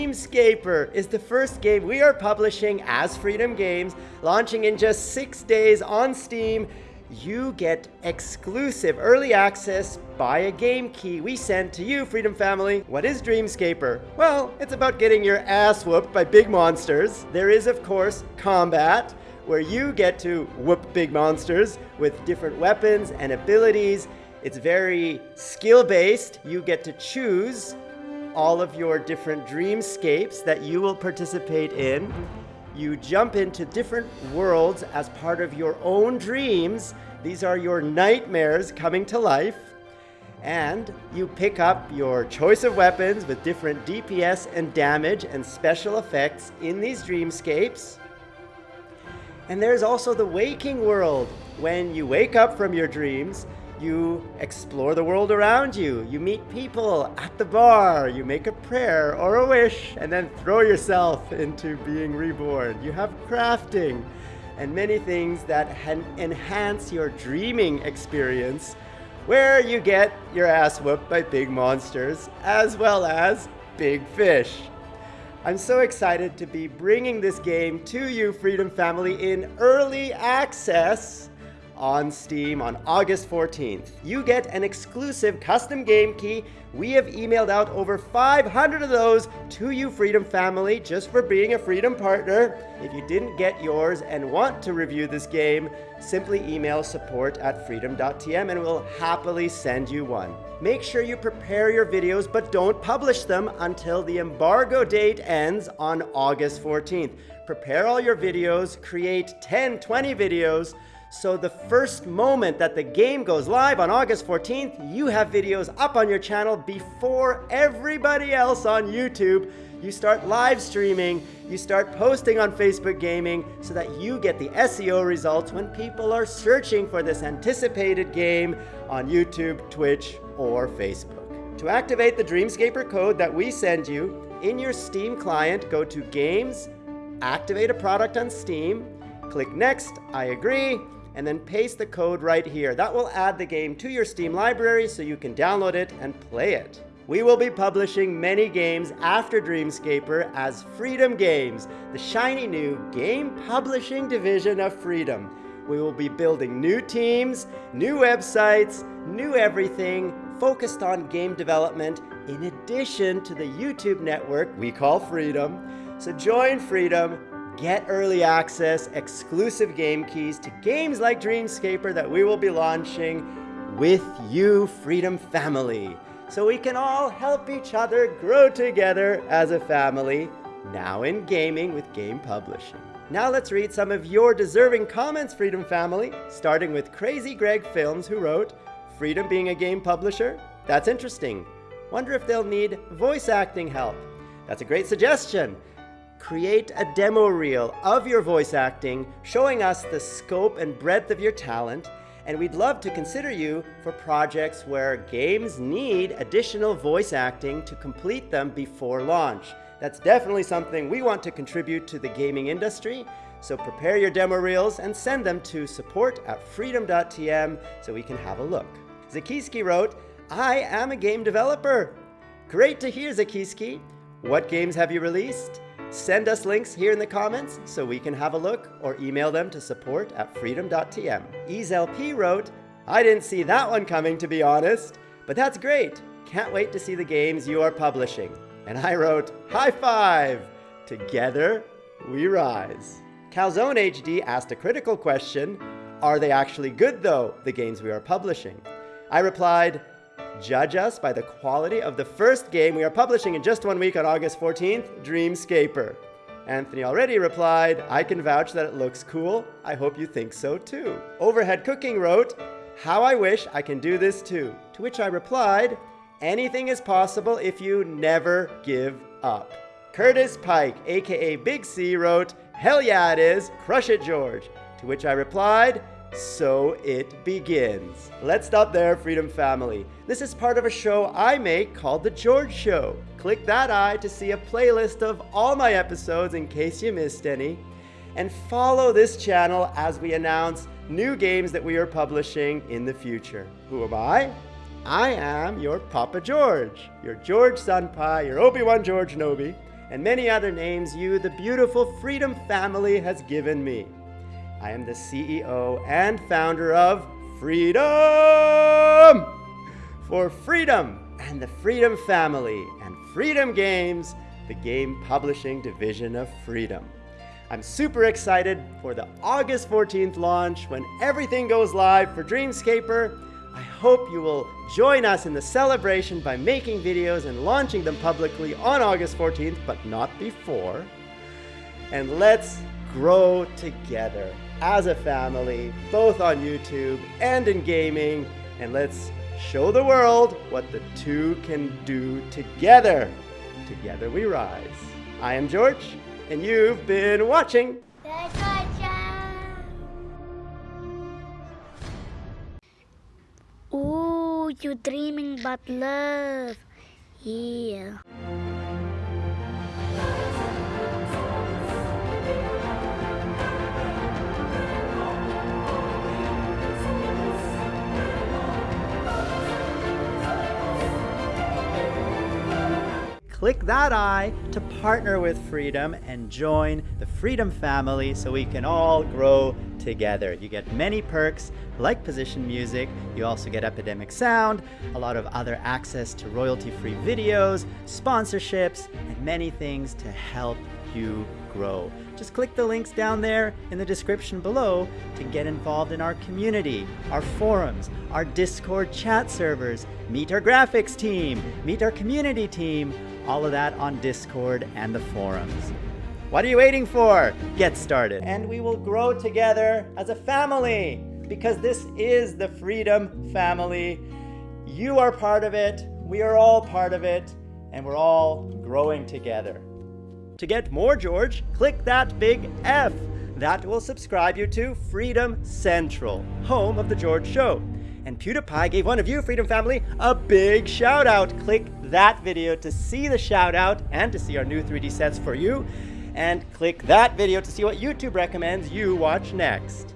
Dreamscaper is the first game we are publishing as Freedom Games, launching in just six days on Steam. You get exclusive early access by a game key we send to you, Freedom Family. What is Dreamscaper? Well, it's about getting your ass whooped by big monsters. There is, of course, combat, where you get to whoop big monsters with different weapons and abilities. It's very skill-based. You get to choose all of your different dreamscapes that you will participate in. You jump into different worlds as part of your own dreams. These are your nightmares coming to life. And you pick up your choice of weapons with different DPS and damage and special effects in these dreamscapes. And there's also the waking world. When you wake up from your dreams, you explore the world around you. You meet people at the bar. You make a prayer or a wish and then throw yourself into being reborn. You have crafting and many things that enhance your dreaming experience where you get your ass whooped by big monsters as well as big fish. I'm so excited to be bringing this game to you, Freedom Family, in early access on Steam on August 14th. You get an exclusive custom game key. We have emailed out over 500 of those to you, Freedom family, just for being a Freedom partner. If you didn't get yours and want to review this game, simply email support at freedom.tm and we'll happily send you one. Make sure you prepare your videos, but don't publish them until the embargo date ends on August 14th. Prepare all your videos, create 10, 20 videos, so the first moment that the game goes live on August 14th, you have videos up on your channel before everybody else on YouTube. You start live streaming, you start posting on Facebook Gaming so that you get the SEO results when people are searching for this anticipated game on YouTube, Twitch, or Facebook. To activate the Dreamscaper code that we send you, in your Steam client, go to Games, activate a product on Steam, click Next, I agree, and then paste the code right here. That will add the game to your Steam library so you can download it and play it. We will be publishing many games after Dreamscaper as Freedom Games, the shiny new game publishing division of Freedom. We will be building new teams, new websites, new everything focused on game development in addition to the YouTube network we call Freedom. So join Freedom, Get early access, exclusive game keys to games like Dreamscaper that we will be launching with you, Freedom Family. So we can all help each other grow together as a family, now in gaming with game publishing. Now let's read some of your deserving comments, Freedom Family, starting with Crazy Greg Films, who wrote, Freedom being a game publisher? That's interesting. Wonder if they'll need voice acting help. That's a great suggestion create a demo reel of your voice acting, showing us the scope and breadth of your talent, and we'd love to consider you for projects where games need additional voice acting to complete them before launch. That's definitely something we want to contribute to the gaming industry, so prepare your demo reels and send them to support at freedom.tm so we can have a look. Zakiski wrote, I am a game developer. Great to hear, Zakiski. What games have you released? Send us links here in the comments so we can have a look or email them to support at freedom.tm. EaseLP wrote, I didn't see that one coming to be honest, but that's great. Can't wait to see the games you are publishing. And I wrote, high five! Together we rise. Calzone HD asked a critical question, are they actually good though, the games we are publishing? I replied, Judge us by the quality of the first game we are publishing in just one week on August 14th, Dreamscaper. Anthony already replied, I can vouch that it looks cool. I hope you think so too. Overhead Cooking wrote, how I wish I can do this too. To which I replied, anything is possible if you never give up. Curtis Pike, aka Big C, wrote, hell yeah it is, crush it George. To which I replied, so it begins. Let's stop there, Freedom Family. This is part of a show I make called The George Show. Click that eye to see a playlist of all my episodes in case you missed any. And follow this channel as we announce new games that we are publishing in the future. Who am I? I am your Papa George, your George Senpai, your Obi-Wan George Nobi. and many other names you, the beautiful Freedom family, has given me. I am the CEO and founder of Freedom! For Freedom and the Freedom family and Freedom Games, the game publishing division of Freedom. I'm super excited for the August 14th launch when everything goes live for Dreamscaper. I hope you will join us in the celebration by making videos and launching them publicly on August 14th, but not before. And let's grow together as a family, both on YouTube and in gaming, and let's show the world what the two can do together. Together we rise. I am George, and you've been watching. Ooh, you dreaming about love. Yeah. Click that eye to partner with Freedom and join the Freedom family so we can all grow together. You get many perks like position music, you also get Epidemic Sound, a lot of other access to royalty-free videos, sponsorships, and many things to help you grow. Just click the links down there in the description below to get involved in our community, our forums, our Discord chat servers, meet our graphics team, meet our community team, all of that on Discord and the forums. What are you waiting for? Get started. And we will grow together as a family because this is the Freedom Family. You are part of it, we are all part of it, and we're all growing together. To get more George, click that big F. That will subscribe you to Freedom Central, home of The George Show. And PewDiePie gave one of you, Freedom Family, a big shout out. Click that video to see the shout out and to see our new 3D sets for you. And click that video to see what YouTube recommends you watch next.